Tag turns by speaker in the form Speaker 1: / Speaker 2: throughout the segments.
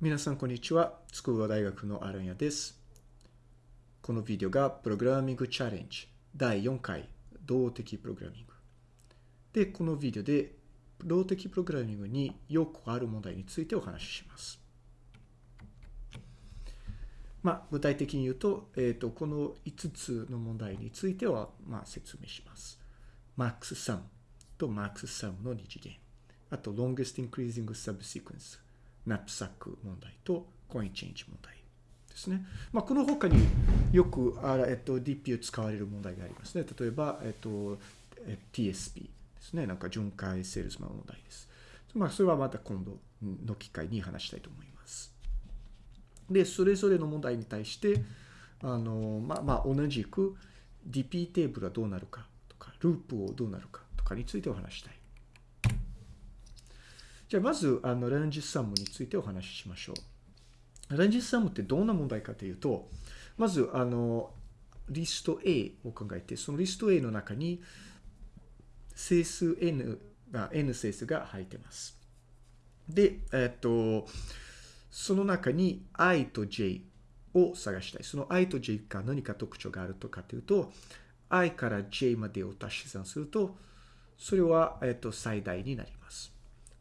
Speaker 1: 皆さん、こんにちは。筑波大学のアランヤです。このビデオがプログラミングチャレンジ第4回動的プログラミング。で、このビデオで動的プログラミングによくある問題についてお話しします。まあ、具体的に言うと、えっ、と、この5つの問題については、まあ、説明します。マックスサムとマックスサムの二次元。あと、longest increasing subsequence。ナップサック問題とコインチェンジ問題ですね。まあ、この他によくあ、えっと、DP を使われる問題がありますね。例えば、えっと、TSP ですね。なんか巡回セールスマン問題です。まあ、それはまた今度の機会に話したいと思います。で、それぞれの問題に対して、あの、まあ、まあ、同じく DP テーブルはどうなるかとか、ループをどうなるかとかについてお話したい。じゃあまず、あの、レンジサムについてお話ししましょう。レンジサムってどんな問題かというと、まず、あの、リスト A を考えて、そのリスト A の中に整数 N が、N 整数が入ってます。で、えっと、その中に I と J を探したい。その I と J が何か特徴があるとかというと、I から J までを足し算すると、それは、えっと、最大になります。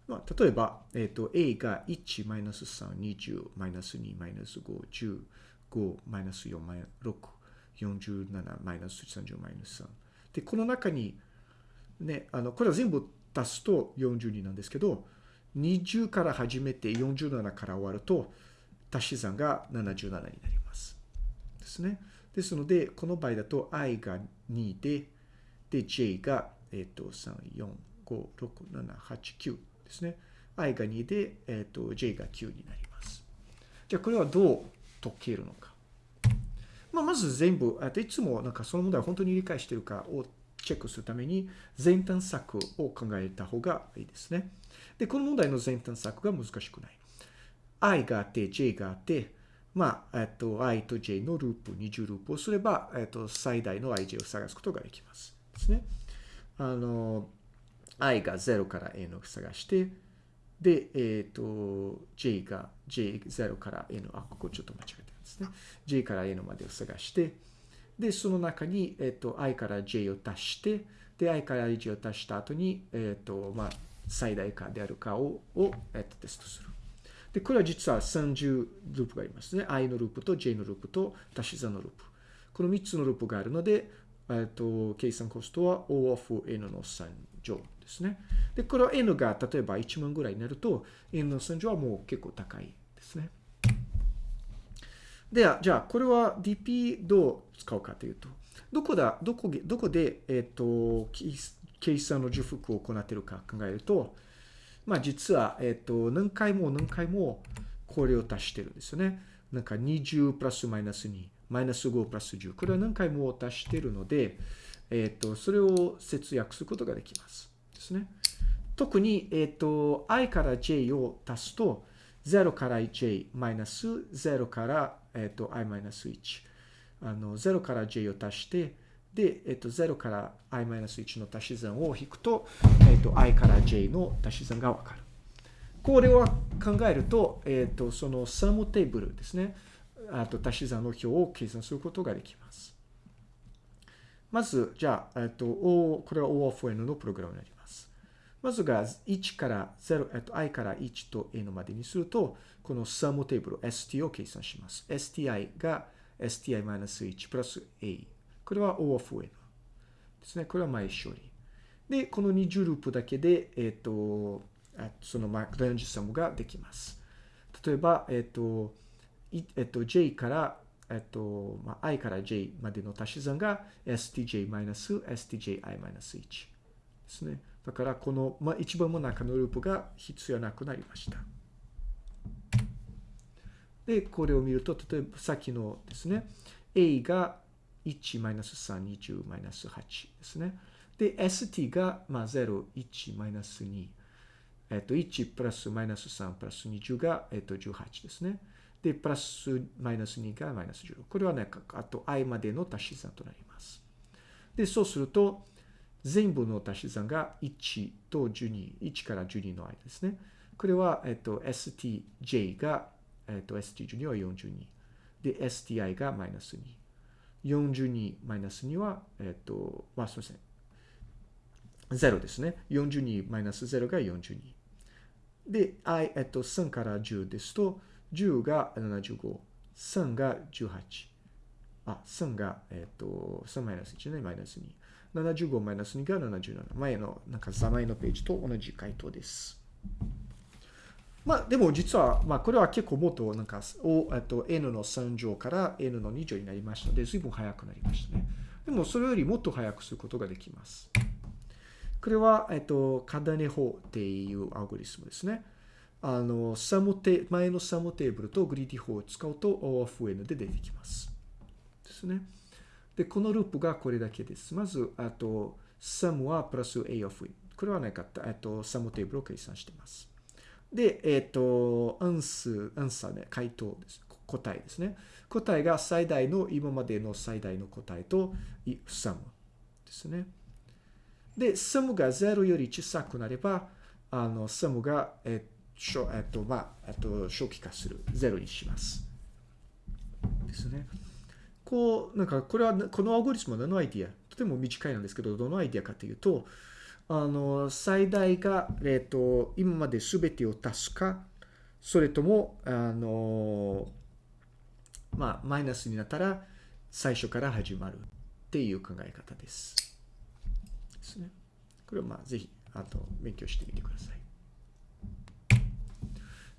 Speaker 1: まあ、例えば、えっ、と、A が1、マイナス3、20、マイナス2、マイナス5、10、5、マイナス4、マイナス6、47、マイナス30、マイナス3。で、この中に、ね、あの、これは全部足すと42なんですけど、20から始めて47から終わると、足し算が77になります。ですね。ですので、この場合だと i が2で、で、j が、えっ、と、3、4、5、6、7、8、9。ですね。i が2で、えっ、ー、と、j が9になります。じゃあ、これはどう解けるのか。まあ、まず全部、あといつもなんかその問題を本当に理解しているかをチェックするために、前端策を考えた方がいいですね。で、この問題の前端策が難しくない。i があって、j があって、まあ、えっと、i と j のループ、二重ループをすれば、えっと、最大の ij を探すことができます。ですね。あの、i が0から n を探して、で、えっ、ー、と、j が j0 から n、あ、ここちょっと間違えてるんですね。j から n までを探して、で、その中に、えっ、ー、と、i から j を足して、で、i から j を足した後に、えっ、ー、と、まあ、最大化であるかを、をえっと、テストする。で、これは実は30ループがありますね。i のループと j のループと足し算のループ。この3つのループがあるので、えっと、計算コストは O of n の3乗ですね。で、これは n が例えば1万ぐらいになると、n の3乗はもう結構高いですね。では、じゃあ、これは DP どう使うかというと、どこだ、どこどこで、えっ、と、計算の重複を行っているか考えると、まあ実は、えっ、と、何回も何回もこれを足してるんですよね。なんか20プラスマイナス2、マイナス5プラス10。これは何回も足してるので、えっ、と、それを節約することができます。ですね。特に、えっ、と、i から j を足すと、0から j マイナス0から、えっ、と、i マイナス1。あの、0から j を足して、で、えっ、と、0から i マイナス1の足し算を引くと、えっ、と、i から j の足し算がわかる。これを考えると、えっ、と、そのサムテーブルですね。あと、足し算の表を計算することができます。まず、じゃあ、えっ、と、O、これは O of N のプログラムになります。まずが1から0、えっと、i から1と n までにすると、このサムテーブル st を計算します。sti が sti-1 プラス a。これは O of n ですね。これは前処理。で、この二重ループだけで、えっ、と、そのマレンジサムができます。例えば、えっ、と、えっ、と、j からえっと、まあ、i から j までの足し算が stj-stji-1 ですね。だから、この、まあ、一番真ん中のループが必要なくなりました。で、これを見ると、例えばさっきのですね、a が1-3、20-8ですね。で、st が、まあ、0、1-2。えっと、1プラスマイナス3プラス20が、えっと、18ですね。で、プラスマイナス2がマイナス16。これはね、あと i までの足し算となります。で、そうすると、全部の足し算が1と12、1から12の間ですね。これは、えっと、stj がえっ、と、st12 は42。で、sti がマイナス2。42マイナス2は、えっ、と、まあ、すみません。0ですね。42マイナス0が42。で、i、えっと、3から10ですと、10が75、3が18。あ、3が、えっと、3マイナス1ね、マイナス2。75マイナス2が77。前の、なんか、座前のページと同じ回答です。まあ、でも実は、まあ、これは結構もっと、なんか、おえっと、n の3乗から n の2乗になりましたので、随分早くなりましたね。でも、それよりもっと早くすることができます。これは、えっと、カダネ法っていうアルゴリスムですね。あの、 sum te、前の sum table と greedy 法を使うと O of N で出てきます。ですね。で、このループがこれだけです。まず、あと、 sum は plus A of N。これはなかった。えっと、 sum table を計算しています。で、えっと、アンス、アンサーね、回答です。答えですね。答えが最大の、今までの最大の答えと、サムですね。で、サムが0より小さくなれば、あの、サムが、えっと、えっと、まあ、えっと、初期化する。0にします。ですね。こう、なんか、これは、このアルゴリスムは何のアイディア？とても短いなんですけど、どのアイディアかというと、あの、最大が、えっと、今まで全てを足すか、それとも、あの、まあ、マイナスになったら、最初から始まるっていう考え方です。ですね。これはまあ、ぜひ、あと、勉強してみてください。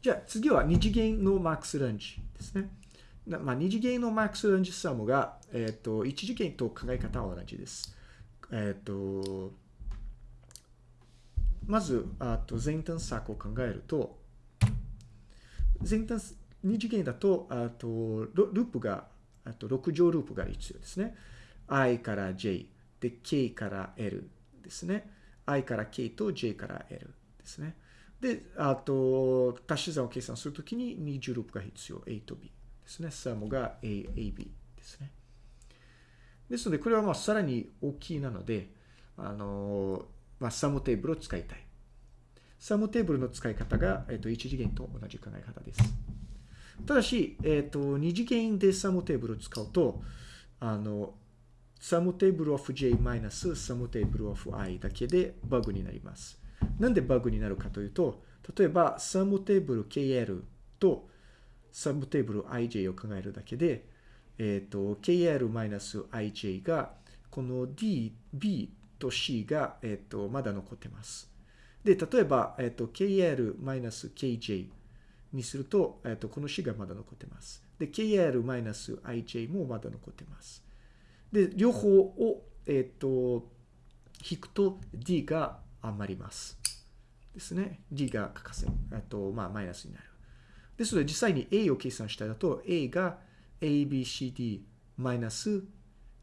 Speaker 1: じゃあ、次は二次元のマックスランジですね。まあ、二次元のマックスランジサムが、えっ、と、一次元と考え方は同じです。えっ、と、まず、あと前端策を考えると、前端、二次元だと、あと、ループが、あと6乗ループが必要ですね。i から j、で、k から l ですね。i から k と j から l ですね。で、あと、足し算を計算するときに20ループが必要。a と b ですね。サムが a、ab ですね。ですので、これはまあさらに大きいなので、あの、まあ、 sum table を使いたい。 sum table の使い方が、えっと、1次元と同じ考え方です。ただし、えっと、2次元で sum table を使うと、あの、 sum table of j minus sum table of i だけでバグになります。なんでバグになるかというと、例えばサムテーブル KL とサムテーブル IJ を考えるだけで、えっ、と、KL-IJ が、この D、B と C が、えっ、と、まだ残ってます。で、例えば、えっ、と、KL-KJ にすると、えっ、と、この C がまだ残ってます。で、KL-IJ もまだ残ってます。で、両方を、えっ、と、引くと D が余ります。ですね。D が欠かせ、えっと、まあ、マイナスになる。ですので、実際に A を計算したいだと、A が ABCD マイナス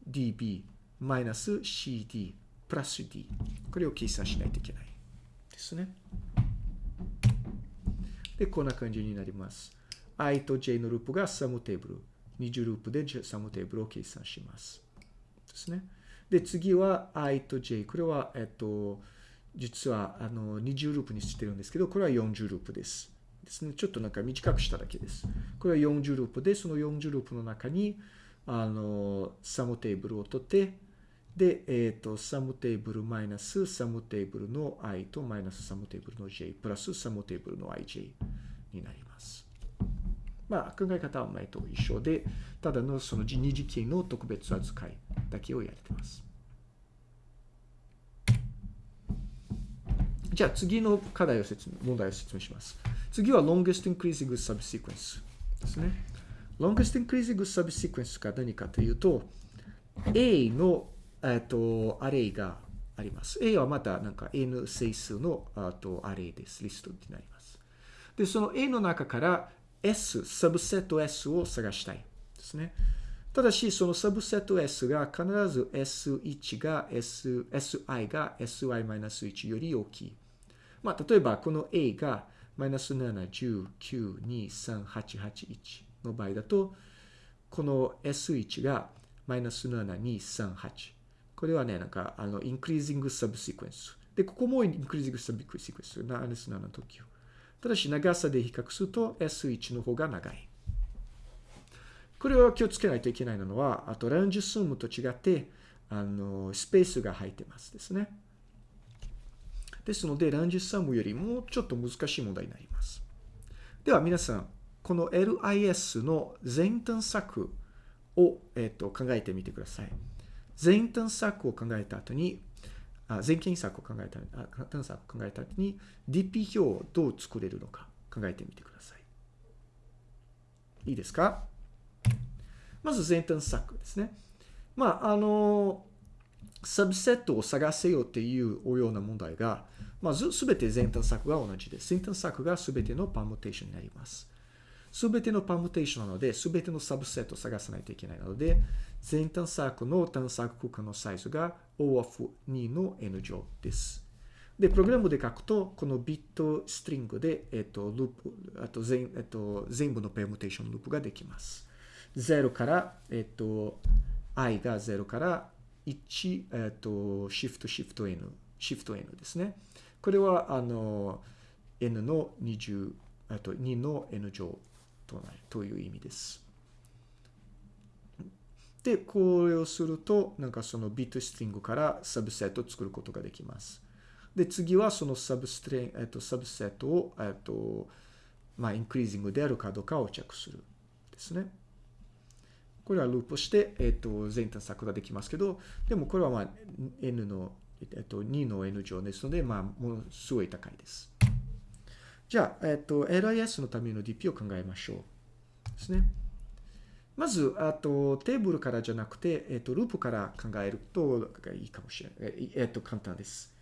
Speaker 1: DB マイナス CD プラス D。これを計算しないといけない。ですね。で、こんな感じになります。i と j のループがサムテーブル。20ループでサムテーブルを計算します。ですね。で、次は i と j。これは、えっと、実はあの2重ループにしてるんですけど、これは4重ループです。ですね。ちょっとなんか短くしただけです。これは4重ループで、その4重ループの中に、あの、 sum table を取って、で、えっ、と、 sum table マイナス sum table の i とマイナスサムテーブルの j プラス sum table の ij になります。まあ、考え方は前と一緒で、ただのその二次元の特別扱いだけをやれてます。じゃあ次の課題を説明、問題を説明します。次は longest increasing subsequence ですね。longest increasing subsequence が何かというと、A の、えっと、アレイがあります。A はまたなんか N 整数のあとアレイです。リストになります。で、その A の中から S、サブセット S を探したいですね。ただし、そのサブセット S が必ず S1 が S、SI が SI-1 より大きい。まあ、例えばこの A がマイナス7、10、9、2、3、8、8、1の場合だと、この S1 がマイナス7、2、3、8。これはね、なんか、あの、increasing subsequence。で、ここも increasing subsequence。マイナス7の時ただし長さで比較すると S1 の方が長い。これは気をつけないといけないのは、あとランジスームと違って、あの、スペースが入ってますですね。ですので、ランジスームよりもちょっと難しい問題になります。では皆さん、この LIS の全探索を、えっと、考えてみてください。全探索を考えた後に、あ全検索を考えたあ探索を考えた後に DP 表をどう作れるのか考えてみてください。いいですか？まず全探索ですね。まあ、あの、サブセットを探せよっていうような問題が、まずすべて全探索が同じです。全探索がすべてのパームテーションになります。すべてのパームテーションなので、すべてのサブセットを探さないといけないので、全探索の探索空間のサイズが O of 2の N 乗です。で、プログラムで書くと、このビットストリングで、えっと、ループ、あと全、えっと、全部のペームテーションループができます。0から、えっと、i が0から1、えっと、シフトシフト n、シフト n ですね。これは、あの、n の20、あと2の n 乗となるという意味です。で、これをすると、なんかそのビットストリングからサブセットを作ることができます。で、次はそのサブストリング、えっと、サブセットを、えっと、まあ、インクリージングであるかどうかをチェックする。ですね。これはループして、えっと、全探索ができますけど、でもこれはまあ、n の、えっと、2の n 乗ですので、まあ、ものすごい高いです。じゃあ、えっと、LIS のための DP を考えましょう。ですね。まず、あと、テーブルからじゃなくて、えっ、と、ループから考えるといいかもしれない。えっ、と、簡単です。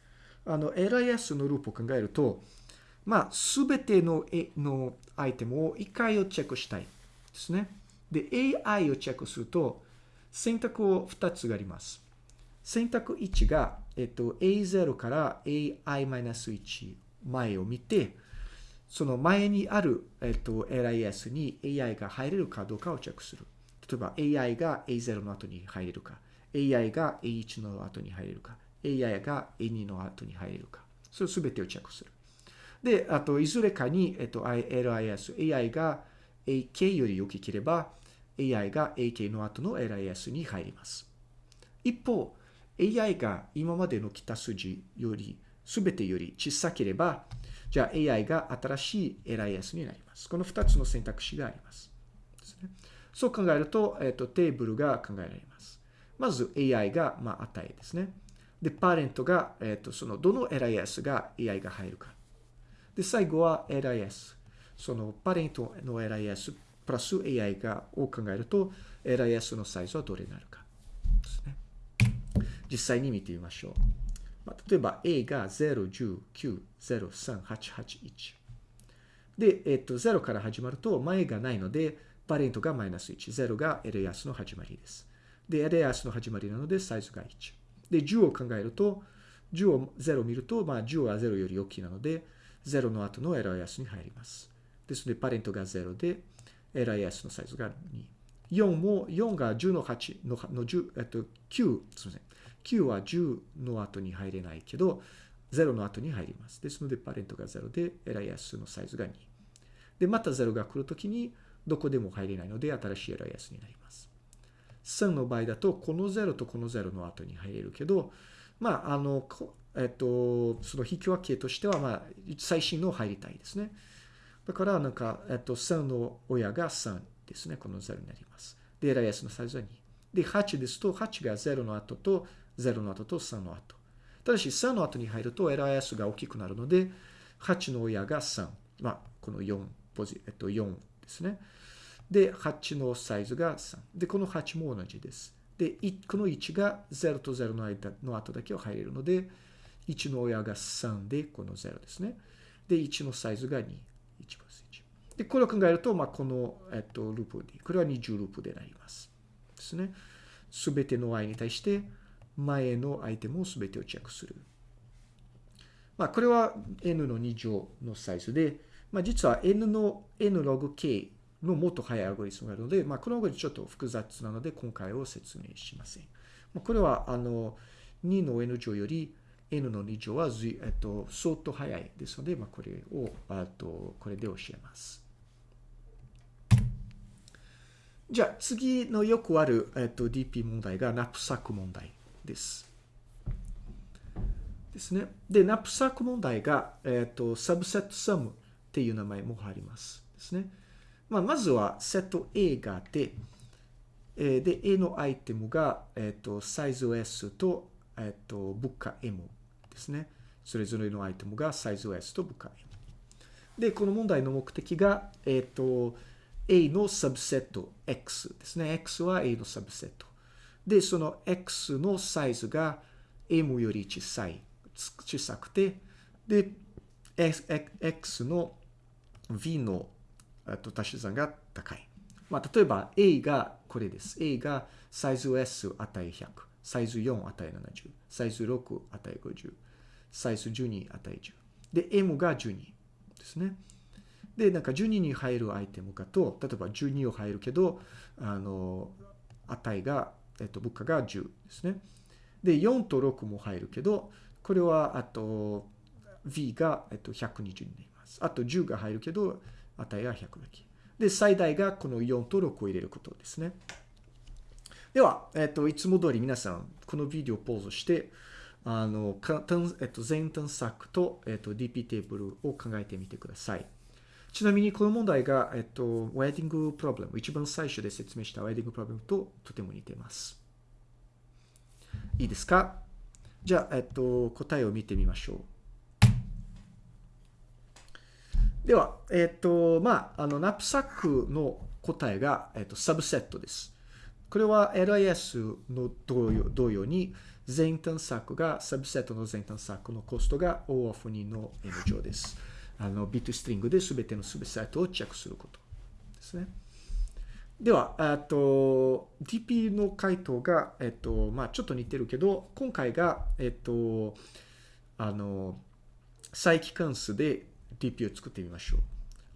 Speaker 1: あの、LIS のループを考えると、まあ、すべてのえのアイテムを1回をチェックしたいですね。で、AI をチェックすると、選択を2つがあります。選択1が、えっと、A0 から AI-1 前を見て、その前にある、えっと、LIS に AI が入れるかどうかをチェックする。例えば AI が A0 の後に入れるか、AI が A1 の後に入れるか、AI が A2 の後に入れるか。それすべてをチェックする。で、あと、いずれかに、えっと、LIS、AI が AK より大きければ、AI が AK の後の LIS に入ります。一方、AI が今までの来た数字より、すべてより小さければ、じゃあ AI が新しい LIS になります。この2つの選択肢があります。すね、そう考えると、えっ、ー、と、テーブルが考えられます。まず AI が、まあ、値ですね。で、パレントが、えっ、ー、と、その、どの LIS が AI が入るか。で、最後は LIS。その、パレントの LIS プラス AI がを考えると、LIS のサイズはどれになるか。ですね。実際に見てみましょう。まあ、例えば A が0、10、9、0、3、8、8、1。で、えっと、0から始まると前がないので、パレントがマイナス1。0が LIS の始まりです。で、LIS の始まりなので、サイズが1。で、10を考えると、10を0を見ると、まあ、10は0より大きいなので、0の後の LIS に入ります。ですので、パレントが0で、LIS のサイズが2。4も、4が10の8のの10、えっと、9、すみません。9は10の後に入れないけど、0の後に入ります。ですので、パレントが0で、LIS のサイズが2。で、また0が来るときに、どこでも入れないので、新しい LIS になります。3の場合だと、この0とこの0の後に入れるけど、まあ、あの、えっと、その引き分けとしては、まあ、最新の入りたいですね。だから、なんか、えっと、3の親が3ですね。この0になります。で、LIS のサイズは2。で、8ですと、8が0の後と0の後と3の後。ただし、3の後に入ると LIS が大きくなるので、8の親が3。まあ、この4、ポジ、えっと、4ですね。で、8のサイズが3。で、この8も同じです。で、この1が0と0の間の後だけを入れるので、1の親が3で、この0ですね。で、1のサイズが2。で、これを考えると、まあ、この、えっと、ループで、これは2重ループでなります。ですね。すべての i に対して、前のアイテムを全てをチェックする。まあ、これは n の2乗のサイズで、まあ、実は n の n log k のもっと速いアルゴリスムがあるので、まあ、このアルゴリスムちょっと複雑なので、今回は説明しません。まあ、これは、あの、2の n 乗より n の2乗はずい、えっと、相当早いですので、まあ、これを、あと、これで教えます。じゃあ、次のよくある、えっと、DP 問題がナプサック問題です。ですね。で、ナプサック問題が、えっと、サブセットサムっていう名前もあります。ですね。まあ、まずはセット A があって、えー、で、A のアイテムが、えっと、サイズ S と、えっと、物価 M ですね。それぞれのアイテムがサイズ S と物価 M。で、この問題の目的が、えっと、A のサブセット X ですね。X は A のサブセット。で、その X のサイズが M より小さい、小さくて、で、X の V の足し算が高い。まあ、例えば A がこれです。A がサイズ S 値100、サイズ4値70、サイズ6値50、サイズ12値10。で、M が12ですね。で、なんか12に入るアイテムかと、例えば12を入るけど、あの、値が、えっと、物価が10ですね。で、4と6も入るけど、これは、あと、V が、えっと、120になります。あと10が入るけど、値が100だけ。で、最大がこの4と6を入れることですね。では、えっと、いつも通り皆さん、このビデオをポーズして、あの、えっと、全探索と、えっと、DP テーブルを考えてみてください。ちなみにこの問題が、えっと、ウェディングプロブレム、一番最初で説明したウェディングプロブレムととても似ています。いいですか？じゃあ、えっと、答えを見てみましょう。では、えっ、と、まあ、あの、ナップサックの答えが、えっ、と、サブセットです。これは LIS の同様同様に、全探索が、サブセットの全探索のコストが O of 2の N 乗です。あの、ビットストリングで全てのサブセットをチェックすることですね。では、えっと、DP の回答が、えっと、まあ、ちょっと似てるけど、今回が、えっと、あの、再帰関数で DP を作ってみましょう。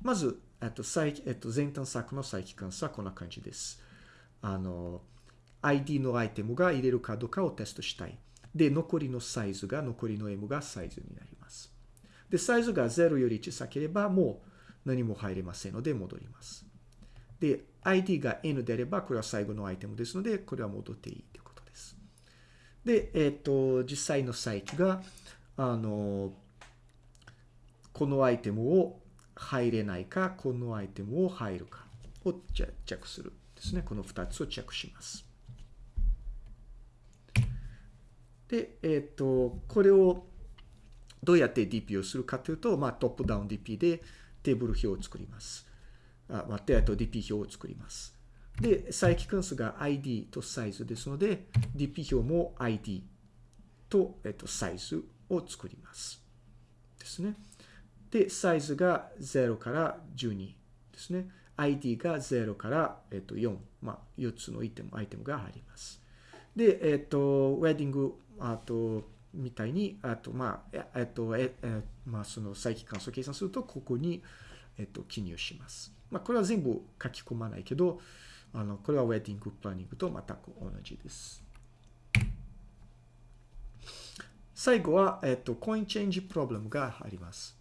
Speaker 1: まず、えっと、再えっと、前端策の再帰関数はこんな感じです。あの、ID のアイテムが入れるかどうかをテストしたい。で、残りのサイズが、残りの M がサイズになり。で、サイズが0より小さければ、もう何も入れませんので戻ります。で、ID が N であれば、これは最後のアイテムですので、これは戻っていいということです。で、えっと、実際の再起が、あの、このアイテムを入れないか、このアイテムを入るかをチェックするですね。この2つをチェックします。で、えっ、ー、と、これをどうやって DP をするかというと、まあ、トップダウン DP でテーブル表を作ります。あ、待って、あと DP 表を作ります。で、再帰関数が ID とサイズですので、DP 表も ID と、えっと、サイズを作ります。ですね。で、サイズが0から12ですね。ID が0から、えっと、4。まあ、4つのアイテムアイテムが入ります。で、えっと、ウェディング、あと、みたいに、あと、まあ、えっと、え、えまあ、その再帰関数を計算すると、ここに、えっと、記入します。まあ、これは全部書き込まないけど、あの、これはウェディングプランニングと全く同じです。最後は、えっと、コインチェンジプロブレムがあります。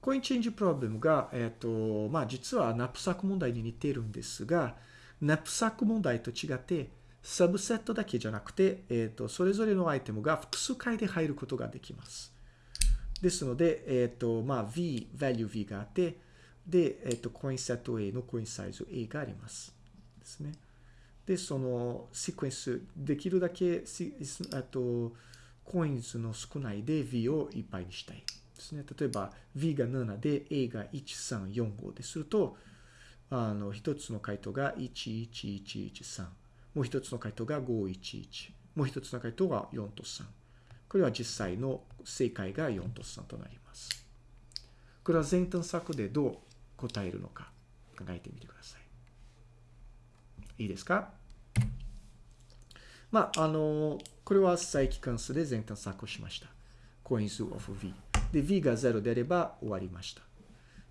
Speaker 1: コインチェンジプロブレムが、えっ、と、まあ実はナップサック問題に似てるんですが、ナップサック問題と違って、サブセットだけじゃなくて、えっ、ー、と、それぞれのアイテムが複数回で入ることができます。ですので、えっ、ー、と、まあ V、value V があって、で、えっ、と、コインセット A のコインサイズ A があります。ですね。で、そのシークエンス、できるだけ、あと、コインズの少ないで V をいっぱいにしたい。ですね。例えば V が7で A が1345ですると、あの、一つの回答が11113。もう一つの回答が511。もう一つの回答が4と3。これは実際の正解が4と3となります。これは全探索でどう答えるのか考えてみてください。いいですか？まあ、あの、これは再帰関数で全探索をしました。コイン数 of V。で、v が0であれば終わりました。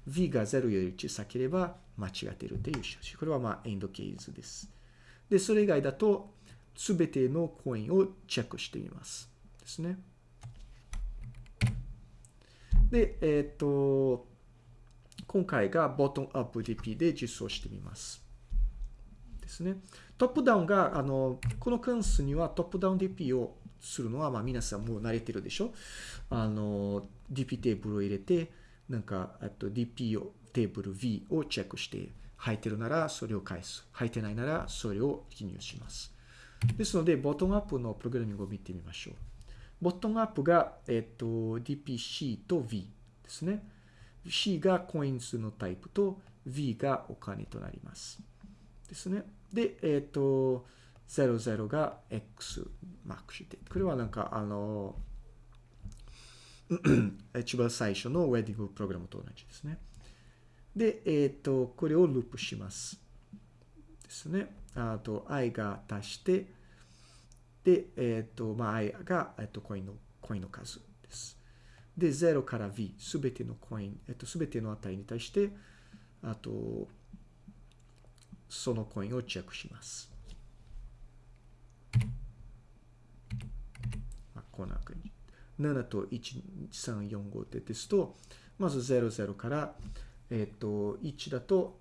Speaker 1: v が0より小さければ間違っているという印。これはまあエンドケースです。で、それ以外だと、すべてのコインをチェックしてみます。ですね。で、えっ、と、今回がボトムアップ DP で実装してみます。ですね。トップダウンが、あの、この関数にはトップダウン DP をするのは、まあ皆さんもう慣れてるでしょ？あの、DP テーブルを入れて、なんか、あと DP を、テーブル V をチェックして、入ってるならそれを返す。入ってないならそれを記入します。ですので、ボトムアップのプログラミングを見てみましょう。ボトムアップが、えっと、DPC と V ですね。C がコイン数のタイプと V がお金となります。ですね。で、えっと、00が X マークして。これはなんか、あの、一番最初のウェディングプログラムと同じですね。で、えっと、これをループします。ですね。あと、i が足して、で、えっ、と、まあ、i が、えっ、と、コインの、コインの数です。で、0から v、すべてのコイン、えっ、と、すべての値に対して、あと、そのコインをチェックします。まあ、こんな感じ。7と1345でですと、まず00から、えっ、と、1だと、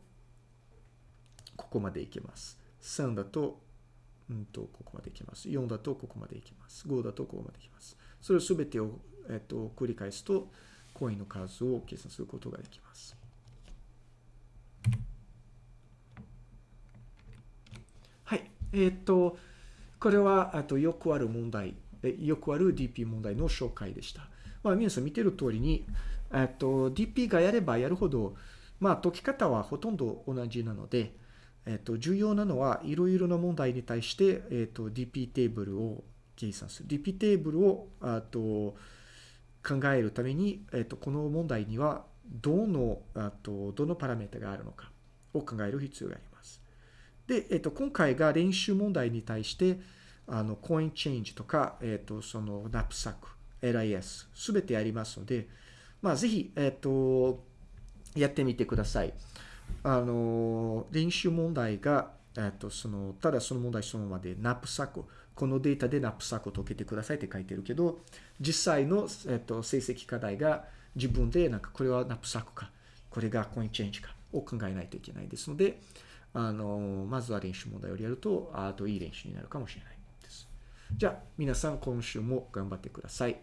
Speaker 1: ここまでいけます。3だと、うんと、ここまでいきます。4だとここまでいきます。5だとここまでいきます。それすべてを、えっと、繰り返すと、コインの数を計算することができます。はい。えっと、これは、あと、よくある問題、よくある DP 問題の紹介でした。まあ、皆さん見てる通りに、えっと、DP がやればやるほど、まあ、解き方はほとんど同じなので、えっと、重要なのは、いろいろな問題に対して、えっと、DP テーブルを計算する。DP テーブルを、あと、考えるために、えっと、この問題には、どの、あと、どのパラメータがあるのかを考える必要があります。で、えっと、今回が練習問題に対して、あの、コインチェンジとか、えっと、その、ナップサック、LIS、すべてありますので、まあ、ぜひ、えっと、やってみてください。あの、練習問題が、えっと、その、ただその問題そのままで、ナップサック、このデータでナップサックを解けてくださいって書いてるけど、実際の、えっと、成績課題が自分で、なんかこれはナップサックか、これがコインチェンジかを考えないといけないですので、あの、まずは練習問題をやると、あといい練習になるかもしれないです。じゃあ、皆さん今週も頑張ってください。